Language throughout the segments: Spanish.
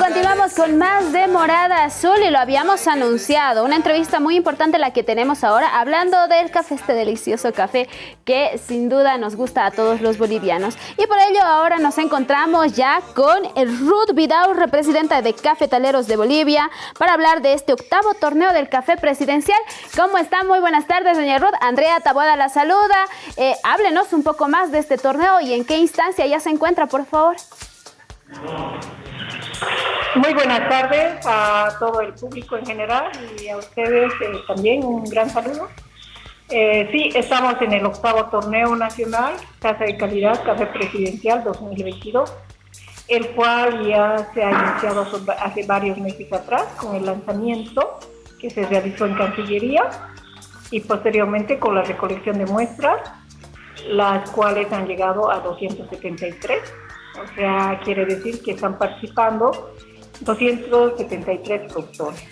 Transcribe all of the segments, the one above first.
continuamos con más de Morada Azul y lo habíamos anunciado. Una entrevista muy importante la que tenemos ahora, hablando del café, este delicioso café que sin duda nos gusta a todos los bolivianos. Y por ello ahora nos encontramos ya con Ruth Vidal, representante de Cafetaleros de Bolivia, para hablar de este octavo torneo del café presidencial. ¿Cómo está? Muy buenas tardes, doña Ruth. Andrea Taboada la saluda. Eh, háblenos un poco más de este torneo y en qué instancia ya se encuentra, por favor. Muy buenas tardes a todo el público en general y a ustedes eh, también un gran saludo. Eh, sí, estamos en el octavo torneo nacional, Casa de Calidad, Café Presidencial 2022, el cual ya se ha iniciado hace varios meses atrás con el lanzamiento que se realizó en Cancillería y posteriormente con la recolección de muestras, las cuales han llegado a 273 o sea, quiere decir que están participando 273 productores.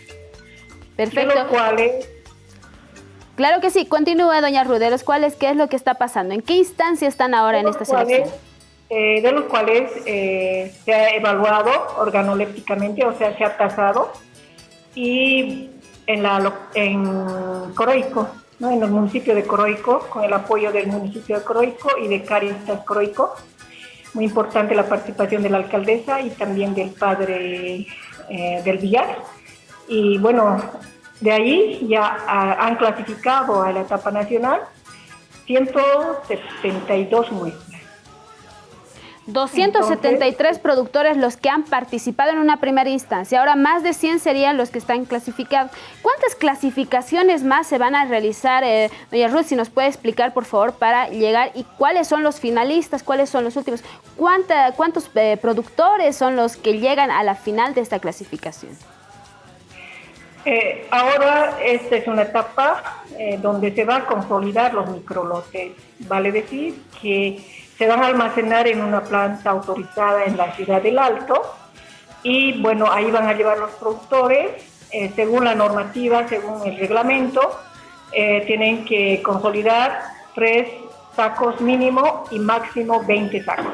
Perfecto. De los cuales... Claro que sí, continúa doña Ruderos, ¿cuáles, qué es lo que está pasando? ¿En qué instancia están ahora en esta selección? Eh, de los cuales eh, se ha evaluado organolépticamente, o sea, se ha tasado, y en, la, en Coroico, ¿no? en el municipio de Coroico, con el apoyo del municipio de Coroico y de Caritas Coroico, muy importante la participación de la alcaldesa y también del padre eh, del Villar. Y bueno, de ahí ya han clasificado a la etapa nacional 172 muestras. 273 productores los que han participado en una primera instancia, ahora más de 100 serían los que están clasificados. ¿Cuántas clasificaciones más se van a realizar, eh, doña Ruth, si nos puede explicar por favor para llegar. Y cuáles son los finalistas, cuáles son los últimos, ¿Cuánta, cuántos eh, productores son los que llegan a la final de esta clasificación? Eh, ahora esta es una etapa donde se va a consolidar los microlotes, vale decir que se van a almacenar en una planta autorizada en la ciudad del Alto y bueno, ahí van a llevar los productores, eh, según la normativa, según el reglamento, eh, tienen que consolidar tres sacos mínimo y máximo 20 sacos.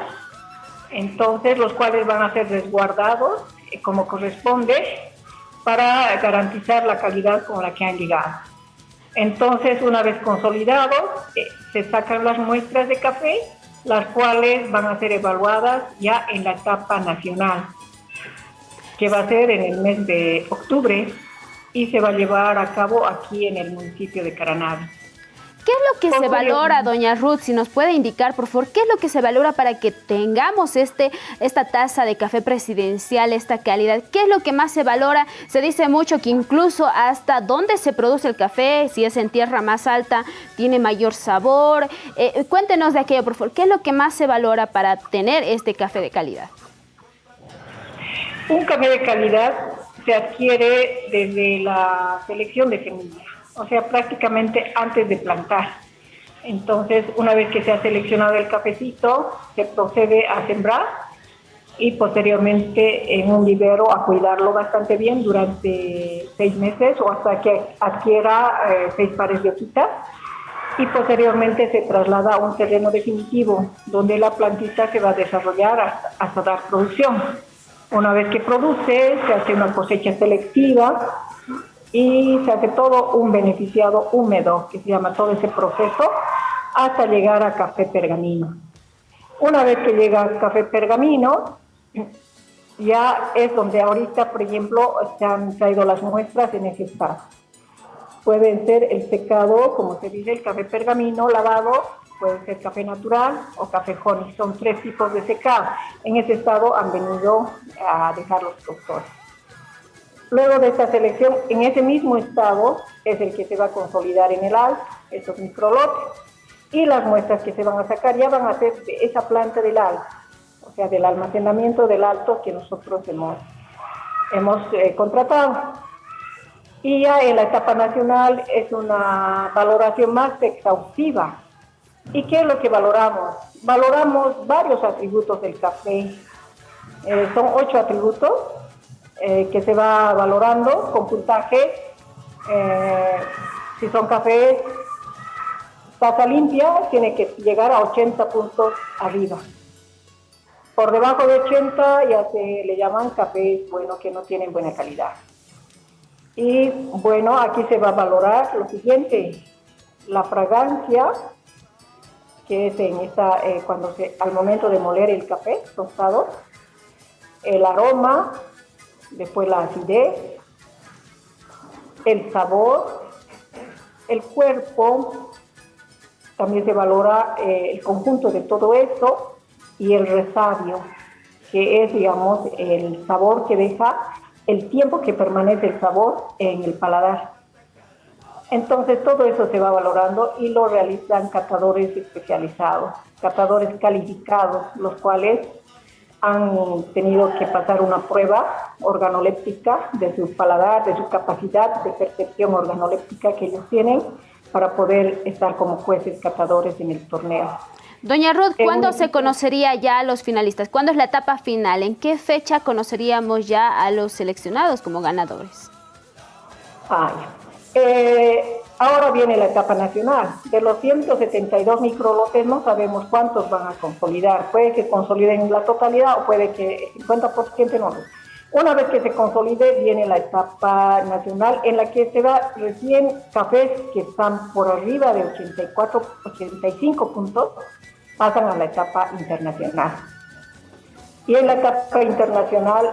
Entonces, los cuales van a ser resguardados eh, como corresponde para garantizar la calidad con la que han llegado. Entonces, una vez consolidados, se sacan las muestras de café las cuales van a ser evaluadas ya en la etapa nacional, que va a ser en el mes de octubre y se va a llevar a cabo aquí en el municipio de Caranavi. ¿Qué es lo que se valora, doña Ruth? Si nos puede indicar, por favor, ¿qué es lo que se valora para que tengamos este, esta taza de café presidencial, esta calidad? ¿Qué es lo que más se valora? Se dice mucho que incluso hasta dónde se produce el café, si es en tierra más alta, tiene mayor sabor. Eh, cuéntenos de aquello, por favor. ¿Qué es lo que más se valora para tener este café de calidad? Un café de calidad se adquiere desde la selección de semillas o sea, prácticamente antes de plantar. Entonces, una vez que se ha seleccionado el cafecito, se procede a sembrar y posteriormente en un vivero a cuidarlo bastante bien durante seis meses o hasta que adquiera eh, seis pares de hojitas y posteriormente se traslada a un terreno definitivo donde la plantita se va a desarrollar hasta, hasta dar producción. Una vez que produce, se hace una cosecha selectiva y se hace todo un beneficiado húmedo, que se llama todo ese proceso, hasta llegar a café pergamino. Una vez que llega a café pergamino, ya es donde ahorita, por ejemplo, se han traído las muestras en ese estado. Pueden ser el secado, como se dice, el café pergamino lavado, puede ser café natural o café honey. Son tres tipos de secado. En ese estado han venido a dejar los doctores. Luego de esta selección, en ese mismo estado es el que se va a consolidar en el alto, estos microlotes, y las muestras que se van a sacar ya van a ser de esa planta del alto, o sea, del almacenamiento del alto que nosotros hemos, hemos eh, contratado. Y ya en la etapa nacional es una valoración más exhaustiva. ¿Y qué es lo que valoramos? Valoramos varios atributos del café. Eh, son ocho atributos eh, que se va valorando con puntaje. Eh, si son cafés taza limpia, tiene que llegar a 80 puntos arriba. Por debajo de 80 ya se le llaman cafés, bueno, que no tienen buena calidad. Y bueno, aquí se va a valorar lo siguiente, la fragancia, que es en esta, eh, cuando se, al momento de moler el café tostado, el aroma, después la acidez, el sabor, el cuerpo, también se valora eh, el conjunto de todo esto y el resabio, que es, digamos, el sabor que deja, el tiempo que permanece el sabor en el paladar. Entonces todo eso se va valorando y lo realizan catadores especializados, catadores calificados, los cuales han tenido que pasar una prueba organoléptica de su paladar, de su capacidad de percepción organoléptica que ellos tienen para poder estar como jueces catadores en el torneo. Doña Ruth, ¿cuándo se conocería ya a los finalistas? ¿Cuándo es la etapa final? ¿En qué fecha conoceríamos ya a los seleccionados como ganadores? Ah, eh, ahora viene la etapa nacional. De los 172 microlotes no sabemos cuántos van a consolidar. Puede que consoliden la totalidad o puede que el 50% no. Una vez que se consolide, viene la etapa nacional en la que se da recién cafés que están por arriba de 84, 85 puntos, pasan a la etapa internacional. Y en la etapa internacional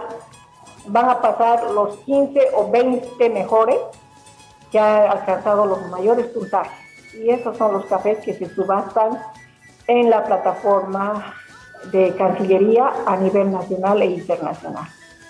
van a pasar los 15 o 20 mejores que han alcanzado los mayores puntajes. Y esos son los cafés que se subastan en la plataforma de Cancillería a nivel nacional e internacional.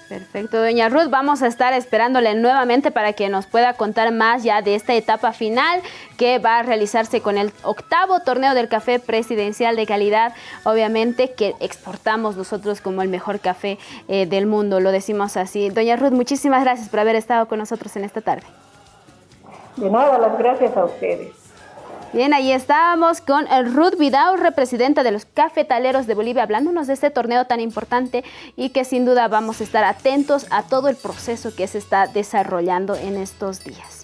Perfecto, doña Ruth, vamos a estar esperándole nuevamente para que nos pueda contar más ya de esta etapa final que va a realizarse con el octavo torneo del café presidencial de calidad, obviamente que exportamos nosotros como el mejor café eh, del mundo, lo decimos así. Doña Ruth, muchísimas gracias por haber estado con nosotros en esta tarde. De nada, las gracias a ustedes. Bien, ahí estábamos con Ruth Vidal, representante de los cafetaleros de Bolivia, hablándonos de este torneo tan importante y que sin duda vamos a estar atentos a todo el proceso que se está desarrollando en estos días.